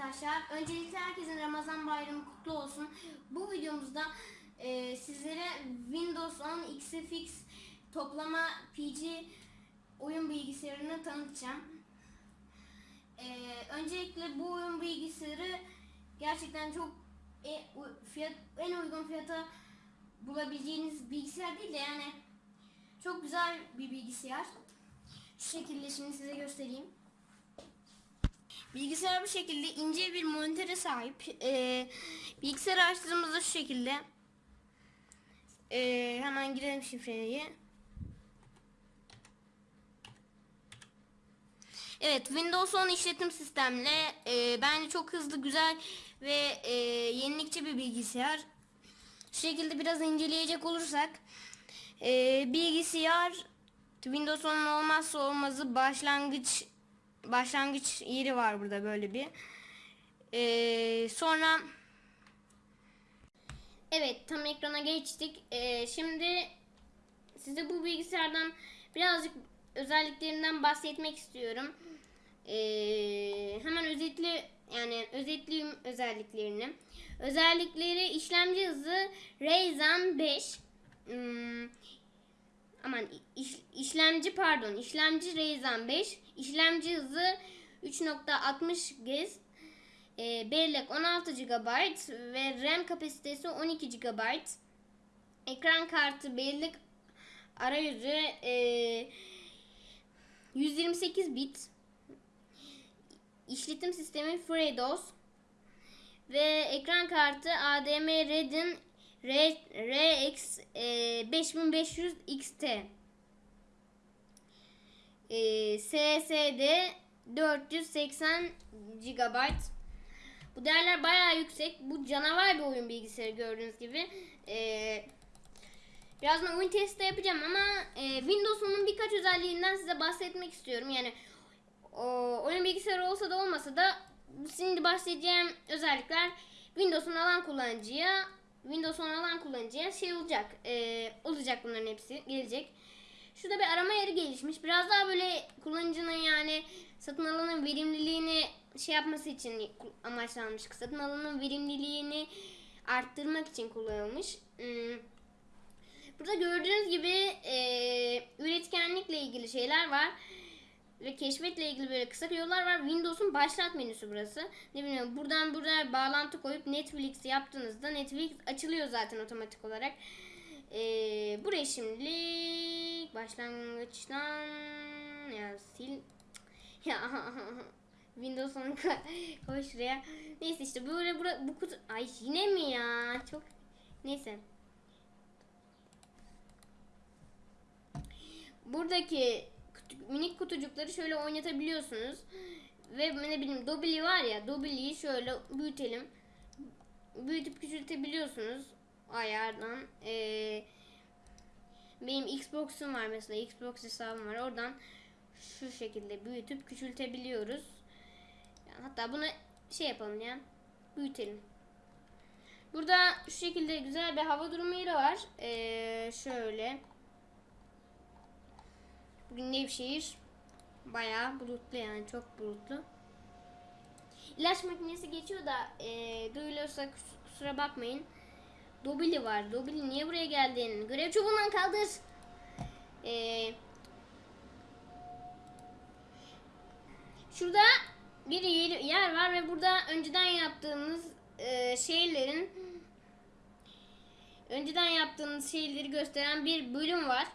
arkadaşlar. Öncelikle herkesin Ramazan bayramı kutlu olsun. Bu videomuzda e, sizlere Windows 10 XFX toplama PC oyun bilgisayarını tanıtacağım. E, öncelikle bu oyun bilgisayarı gerçekten çok e, fiyat, en uygun fiyata bulabileceğiniz bilgisayar değil de yani çok güzel bir bilgisayar. Şu şekilde şimdi size göstereyim. Bilgisayar bu şekilde ince bir monitöre sahip. Ee, bilgisayar açtığımızda şu şekilde. Ee, hemen girelim şifreyi. Evet Windows 10 işletim sistemle e, bence çok hızlı, güzel ve e, yenilikçi bir bilgisayar. Şu şekilde biraz inceleyecek olursak e, bilgisayar Windows 10'un olmazsa olmazı başlangıç başlangıç yeri var burada böyle bir. Ee, sonra evet tam ekrana geçtik. Ee, şimdi size bu bilgisayardan birazcık özelliklerinden bahsetmek istiyorum. Ee, hemen özetli yani özetleyeyim özelliklerini. Özellikleri işlemci hızı Ryzen 5. Hmm, aman iş- işlemci pardon işlemci Ryzen 5 işlemci hızı 3.60 GHz e, bellek 16 GB ve RAM kapasitesi 12 GB ekran kartı bellek arayüzü e, 128 bit. İşletim sistemi FreeDOS ve ekran kartı ADM Radeon R- RX e, 5500 XT e, SSD 480 GB bu değerler bayağı yüksek. Bu canavar bir oyun bilgisayarı gördüğünüz gibi. E, birazdan oyun testi yapacağım ama e, Windows 10'un birkaç özelliğinden size bahsetmek istiyorum. Yani o, oyun bilgisayarı olsa da olmasa da şimdi bahsedeceğim özellikler Windows'un alan kullanıcıya Windows 10 alan kullanıcıya şey olacak. e, olacak bunların hepsi gelecek. Şurada bir arama yeri gelişmiş. Biraz daha böyle kullanıcının yani satın alanın verimliliğini şey yapması için amaçlanmış. Satın alanın verimliliğini arttırmak için kullanılmış. Hmm. Burada gördüğünüz gibi e, üretkenlikle ilgili şeyler var. Ve keşfetle ilgili böyle kısa yollar var. Windows'un başlat menüsü burası. Ne bileyim buradan buraya bağlantı koyup Netflix yaptığınızda Netflix açılıyor zaten otomatik olarak. Ee, buraya şimdilik başlangıçtan ya sil ya Windows'un koy şuraya. Neyse işte böyle bura, bu kutu ay yine mi ya? Çok neyse. Buradaki minik kutucukları şöyle oynatabiliyorsunuz. Ve ne bileyim Dobby'li var ya Dobby'liyi şöyle büyütelim. Büyütüp küçültebiliyorsunuz ayardan. Ee, benim Xbox'um var mesela Xbox hesabım var oradan şu şekilde büyütüp küçültebiliyoruz. Yani hatta bunu şey yapalım ya büyütelim. Burada şu şekilde güzel bir hava durumu yeri var. Ee, şöyle. Bugün Nevşehir bayağı bulutlu yani çok bulutlu. İlaç makinesi geçiyor da e, duyuluyorsa kus- kusura bakmayın. Dobili var. Dobili niye buraya geldin? Görev çubuğundan kaldır. E, şurada bir yer, var ve burada önceden yaptığımız e, şeylerin önceden yaptığımız şeyleri gösteren bir bölüm var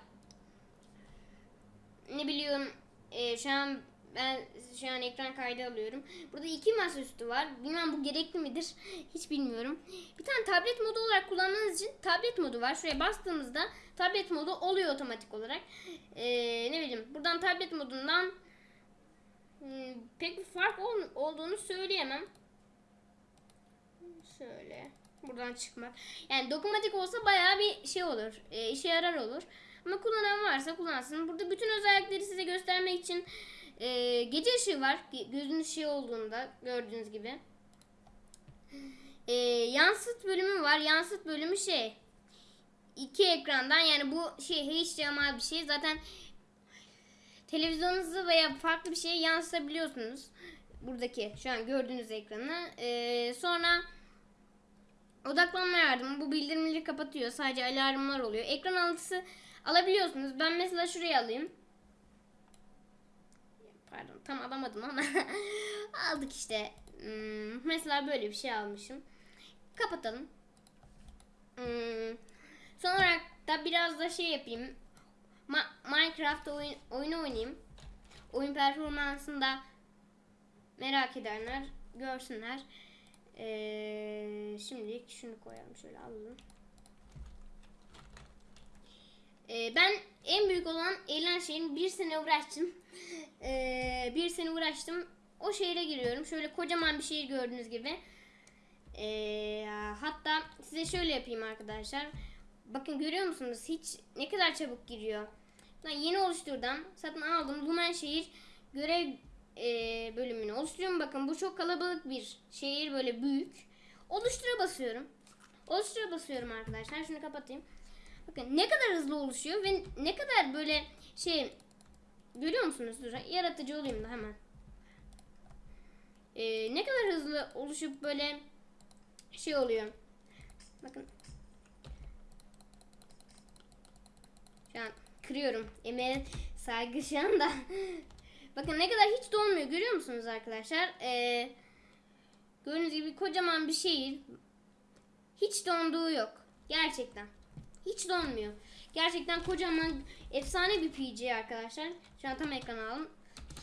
ne biliyorum e, şu an ben şu an ekran kaydı alıyorum. Burada iki masaüstü var. Bilmem bu gerekli midir? Hiç bilmiyorum. Bir tane tablet modu olarak kullanmanız için tablet modu var. Şuraya bastığımızda tablet modu oluyor otomatik olarak. E, ne bileyim buradan tablet modundan hmm, pek bir fark ol- olduğunu söyleyemem. Şöyle buradan çıkmak. Yani dokunmatik olsa bayağı bir şey olur. E, işe yarar olur. Ama kullanan varsa kullansın. Burada bütün özellikleri size göstermek için e, gece ışığı var. Gözün ışığı olduğunda gördüğünüz gibi. E, yansıt bölümü var. Yansıt bölümü şey iki ekrandan yani bu şey HDMI bir şey. Zaten televizyonunuzu veya farklı bir şeye yansıtabiliyorsunuz. Buradaki şu an gördüğünüz ekranı. Ee, sonra odaklanma yardımı bu bildirimleri kapatıyor. Sadece alarmlar oluyor. Ekran altısı alabiliyorsunuz. Ben mesela şuraya alayım. Pardon tam alamadım ama aldık işte. Hmm, mesela böyle bir şey almışım. Kapatalım. Hmm, son olarak da biraz da şey yapayım. Ma- Minecraft oyun, oyunu oynayayım. Oyun performansını da merak edenler görsünler. Ee, şimdilik şunu koyalım şöyle alalım. Ee, ben en büyük olan eğlen şeyin bir sene uğraştım. Ee, bir sene uğraştım. O şehre giriyorum. Şöyle kocaman bir şehir gördüğünüz gibi. Ee, hatta size şöyle yapayım arkadaşlar. Bakın görüyor musunuz? Hiç ne kadar çabuk giriyor. Ben yeni oluşturdan satın aldım. Lumen şehir görev e, bölümünü oluşturuyorum. Bakın bu çok kalabalık bir şehir böyle büyük. Oluştura basıyorum. Oluştura basıyorum arkadaşlar. Şunu kapatayım. Bakın ne kadar hızlı oluşuyor ve ne kadar böyle şey görüyor musunuz? Dur, yaratıcı olayım da hemen. Ee, ne kadar hızlı oluşup böyle şey oluyor. Bakın. Şu an kırıyorum. Emeğe saygı şu anda. Bakın ne kadar hiç dolmuyor görüyor musunuz arkadaşlar? Ee, gördüğünüz gibi kocaman bir şehir. Hiç donduğu yok. Gerçekten. Hiç donmuyor. Gerçekten kocaman efsane bir PG arkadaşlar. Şu an tam ekran aldım.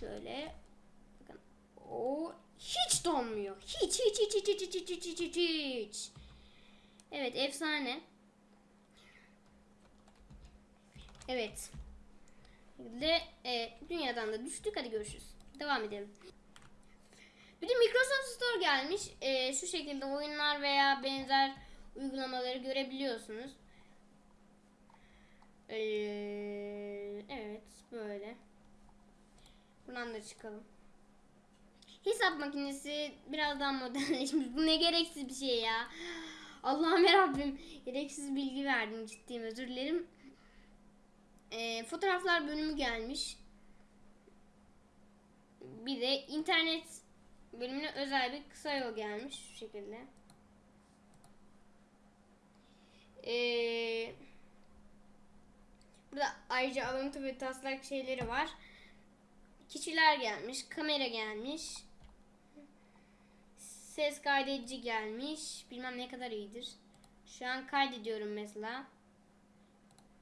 Şöyle. Bakın. O hiç donmuyor. Hiç hiç hiç hiç hiç hiç hiç hiç hiç hiç. Evet efsane. Evet. De e, dünyadan da düştük. Hadi görüşürüz. Devam edelim. Bir de Microsoft Store gelmiş. E, şu şekilde oyunlar veya benzer uygulamaları görebiliyorsunuz. E, evet böyle. Buradan da çıkalım. Hesap makinesi biraz daha modernleşmiş. Bu ne gereksiz bir şey ya. Allah'ım yarabbim. Gereksiz bilgi verdim ciddiyim özür dilerim. E, fotoğraflar bölümü gelmiş. Bir de internet bölümüne özel bir kısa yol gelmiş şu şekilde. Ee, burada ayrıca alıntı ve taslak şeyleri var. Kişiler gelmiş, kamera gelmiş. Ses kaydedici gelmiş. Bilmem ne kadar iyidir. Şu an kaydediyorum mesela.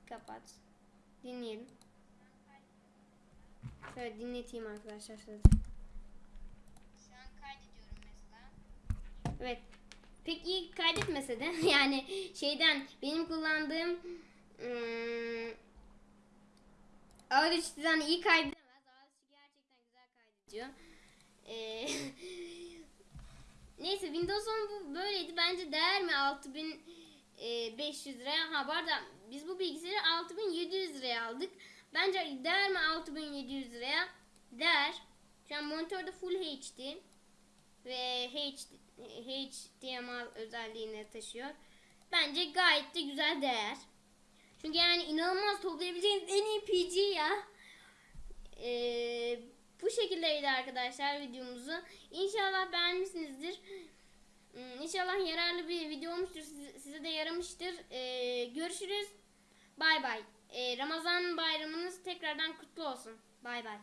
Kapat. Dinleyelim. Evet dinleteyim arkadaşlar size. Şu an kaydediyorum mesela. Evet. Pek iyi kaydetmese de yani şeyden benim kullandığım ım, Audacity'den iyi kaydedemez. Audacity gerçekten güzel kaydediyor. Ee, neyse Windows 10 bu böyleydi. Bence değer mi 6500 liraya? Ha arada biz bu bilgisayarı 6700 liraya aldık. Bence değer mi 6700 liraya? Değer. Şu an monitörde Full HD ve HD, HDMI özelliğini taşıyor. Bence gayet de güzel değer. Çünkü yani inanılmaz toplayabileceğiniz en iyi PG ya. Ee, bu şekildeydi arkadaşlar videomuzu. İnşallah beğenmişsinizdir. Hmm, İnşallah yararlı bir video olmuştur. Size, de yaramıştır. Ee, görüşürüz. Bay bay. Ee, Ramazan bayramınız tekrardan kutlu olsun. Bay bay.